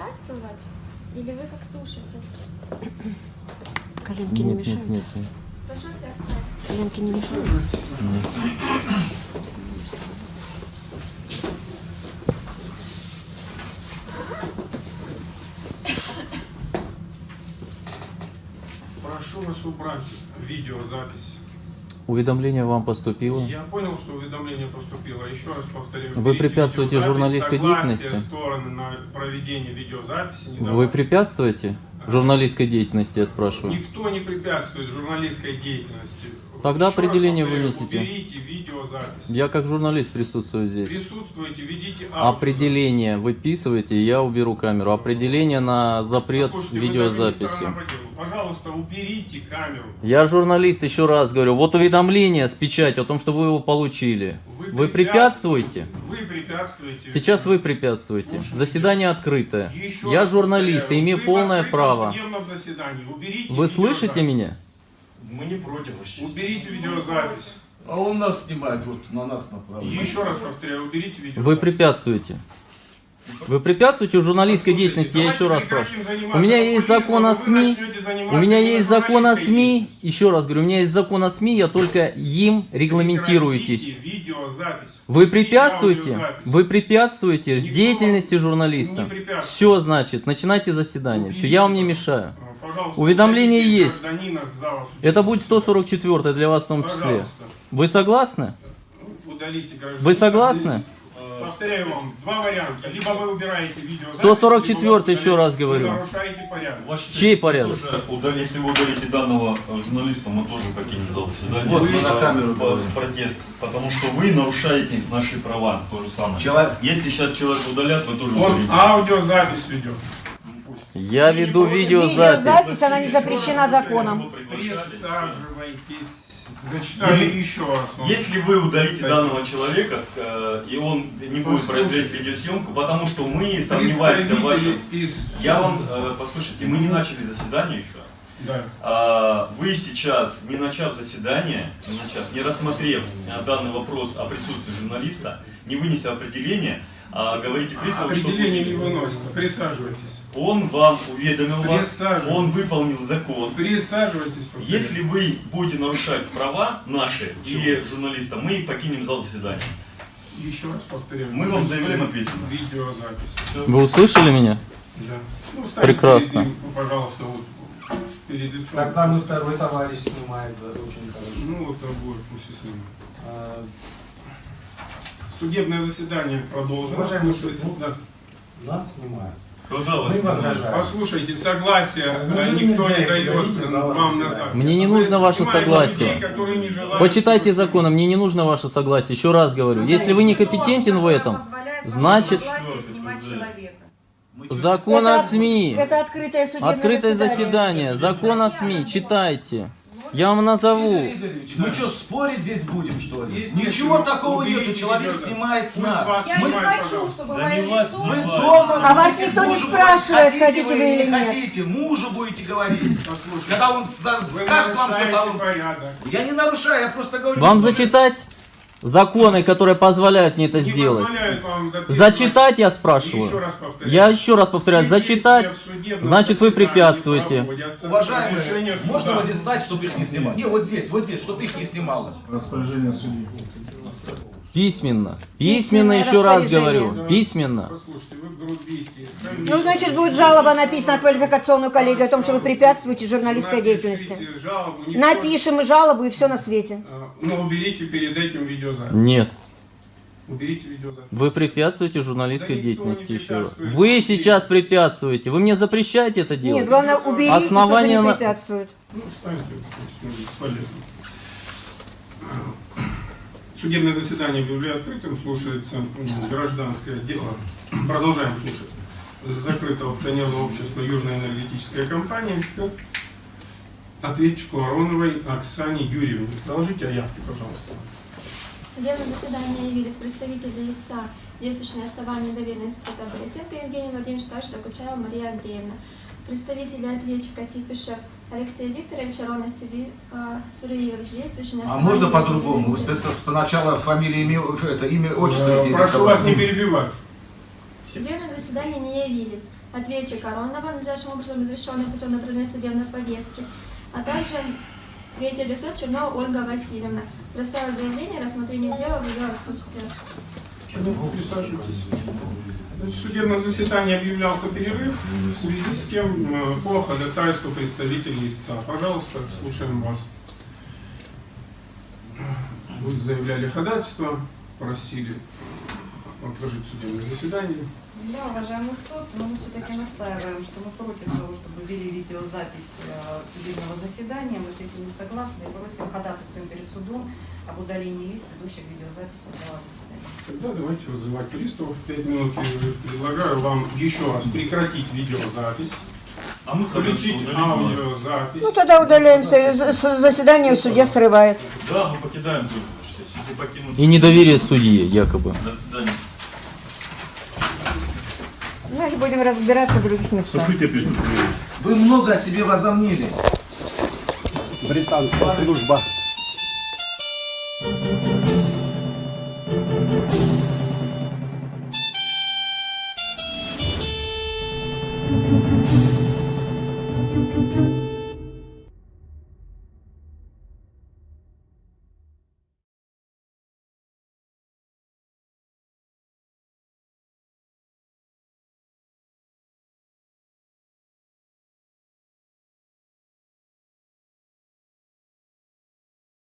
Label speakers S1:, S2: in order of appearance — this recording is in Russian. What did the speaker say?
S1: участвовать? Или вы как слушатель?
S2: Коленки не
S3: Нет,
S2: мешают.
S3: нет, нет, нет.
S1: Прошу себя оставить.
S2: Коленки не мешают.
S4: Прошу вас убрать видеозапись.
S3: Уведомление вам поступило.
S4: Я понял, что уведомление поступило. Еще раз повторяю.
S3: Вы препятствуете журналистской деятельности?
S4: стороны на проведение видеозаписи.
S3: Вы препятствуете журналистской деятельности, я спрашиваю?
S4: Никто не препятствует журналистской деятельности.
S3: Тогда
S4: Еще
S3: определение
S4: повторяю,
S3: вынесите.
S4: Уберите видеозапись.
S3: Я как журналист присутствую здесь.
S4: Присутствуйте, ведите аудио.
S3: Определение выписывайте, и я уберу камеру. Определение на запрет
S4: Послушайте,
S3: видеозаписи.
S4: Пожалуйста, уберите камеру.
S3: Я журналист, еще раз говорю. Вот уведомление с печатью о том, что вы его получили. Вы препятствуете?
S4: Вы препятствуете.
S3: Сейчас вы препятствуете.
S4: Слушайте.
S3: Заседание открытое.
S4: Еще
S3: Я журналист и имею полное право.
S4: судебном заседании. Уберите
S3: Вы слышите меня?
S5: Мы не против.
S4: Уберите видеозапись.
S6: А он нас снимает, вот на нас направлен.
S4: Еще раз повторяю, уберите видеозапись.
S3: Вы препятствуете. Вы препятствуете журналистской деятельности, я еще раз спрашиваю. У меня есть закон о СМИ. У меня есть закон о СМИ. Еще раз говорю, у меня есть закон о СМИ, я только им регламентируетесь. Вы препятствуете? Вы препятствуете деятельности журналиста. Все, значит, начинайте заседание. Все, я вам не мешаю. Уведомление есть. Это будет
S4: заседания.
S3: 144 для вас в том числе. Вы согласны?
S4: гражданина.
S3: Вы согласны?
S4: Повторяю вам, два варианта. Либо вы убираете видеозапись,
S3: 144
S4: либо вас
S3: еще раз говорю.
S4: Вы нарушаете порядок.
S5: Честь,
S3: Чей порядок?
S5: тоже если вы удалите данного э, журналиста, мы тоже покинем зал заседания.
S6: Вот, мы на
S5: Э,
S6: камеру говорим.
S5: в протест. Потому что вы нарушаете наши права. То же самое.
S6: Человек-
S5: Если сейчас человека удалят, вы тоже
S4: Он
S5: удалите.
S4: аудиозапись ведет.
S3: Я веду видеозапись.
S2: Видеозапись, она не запрещена законом.
S5: Приглашали.
S4: Присаживайтесь. Зачитаю
S5: Если-
S4: еще раз.
S5: Если вы удалите
S4: Статью.
S5: данного человека, э, и он не будет производить видеосъемку, потому что мы сомневаемся в вашем...
S4: Из...
S5: Я вам, э, послушайте, мы не начали заседание еще.
S4: Да.
S5: А, Вы сейчас, не начав заседание, не, начав, не рассмотрев а, данный вопрос о присутствии журналиста, не вынеся определение, а говорите приставу, что
S4: Определение не
S5: вы-
S4: выносится. Присаживайтесь.
S5: он вам уведомил вас, он выполнил закон.
S4: Присаживайтесь. повторяю.
S5: Если вы будете нарушать права наши и журналиста, мы покинем зал заседания.
S4: Еще раз повторяю.
S5: Мы вам заявляем ответственность.
S4: Видеозапись.
S3: Вы услышали меня?
S4: Да. Ну,
S3: Прекрасно.
S4: перед ну, пожалуйста, вот перед лицом.
S7: Так там и второй товарищ снимает за очень хорошо.
S4: Ну, вот обоих пусть и снимут.
S7: А,
S4: Судебное заседание продолжено. Слушайте,
S7: суд,
S4: да.
S7: Нас снимают. Возражаем.
S4: Послушайте, согласие
S7: Неужели
S4: никто не дает вам назад.
S3: Мне не
S4: Вы
S3: нужно ваше согласие.
S4: людей,
S3: Почитайте
S4: чтобы-
S3: закон, мне не нужно ваше согласие. Еще раз говорю, если вы не компетентен в этом, значит закон о СМИ,
S2: Это открытое
S3: открытое
S2: заседание.
S3: заседание, закон о СМИ, читайте. Я вам назову.
S6: Мы что, спорить здесь будем, что ли?
S4: Есть
S6: Ничего
S4: нечего.
S6: такого
S4: Уберите
S6: нету, человек
S4: видео.
S6: снимает
S4: Пусть
S6: нас.
S4: вас
S1: Я
S6: Мы
S1: не хочу, чтобы
S5: Да
S1: мое лицо...
S6: Вы дома
S2: А вас никто не спрашивает, хотите
S6: вы
S2: или
S6: не
S2: нет.
S6: хотите, мужу будете говорить.
S4: Послушайте,
S6: Когда он за- скажет вам что-то, он...
S4: порядок.
S6: Я не нарушаю, я просто говорю...
S3: Вам зачитать законы, которые позволяют мне это
S4: Не
S3: сделать? Зачитать я
S4: Еще
S3: спрашиваю.
S4: раз повторяю.
S3: Я еще раз повторяю,
S4: Все
S3: зачитать, значит вы препятствуете.
S6: Уважаемые, можно вот здесь стать, чтобы их не снимали? Не, вот здесь, вот здесь, чтобы их не снимало.
S7: Распоряжение судьи.
S3: Письменно. Письменно
S2: Письменное
S3: еще раз говорю. Письменно.
S4: Послушайте,
S2: Ну, значит, будет жалоба написана в квалификационную коллегию о том, что вы препятствуете журналистской деятельности.
S4: Жалобу, никто-
S2: Напишем и жалобу, и все на свете.
S4: А, Но уберите перед этим видеозапись.
S3: Нет.
S4: Уберите видеозапись.
S3: Вы препятствуете журналистской
S4: Да
S3: деятельности еще. Вы сейчас препятствуете. Вы мне запрещаете это делать?
S2: Нет, главное, уберите,
S3: Основание
S2: кто же
S3: на-
S2: не препятствует.
S4: Ну, ну, бесполезно. Судебное заседание объявляю открытым, слушается гражданское дело. Продолжаем слушать. Закрытого акционерного общества Южная энергетическая компания к ответчику Ароновой Оксане Юрьевне. Доложите о явке, пожалуйста.
S1: В судебном заседании явились представители лица, действующие на основании доверенности ТБ Сенко Евгений Владимирович, также Докучаева Мария Андреевна. Представители ответчика Типишев Алексей Викторович, Арона Сиви- а, Суриевич, действующий на
S6: А можно по-другому? Вы сначала фамилия, имя, это, имя, отчество.
S4: Э,
S6: и-
S4: Прошу вас не перебивать.
S1: В судебном заседании не явились ответчик Аронова, надлежащим образом извещенный путем направления судебной повестки, а также третье лицо Чернова Ольга Васильевна. Представила заявление о рассмотрении дела в ее отсутствие.
S4: Присаживайтесь. Значит, в судебном заседании объявлялся перерыв в связи с тем э, по ходатайству представителей истца. Пожалуйста, слушаем вас. Вы заявляли ходатайство, просили отложить судебное заседание.
S8: Да, уважаемый суд, но мы все-таки настаиваем, что мы против того, чтобы вели видеозапись э, судебного заседания. Мы с этим не согласны и просим ходатайствуем перед судом об удалении лиц, ведущих видеозаписи зала заседания.
S4: Тогда давайте вызывать приставов. Пять минут и предлагаю вам еще раз прекратить видеозапись,
S5: А мы
S4: включить аудиозапись.
S2: Ну тогда удаляемся, заседание судья срывает.
S5: Да, мы покидаем суд.
S3: И недоверие судьи, якобы.
S5: До свидания.
S2: Значит, будем разбираться в других местах.
S6: Вы много о себе возомнили.
S7: Британская служба.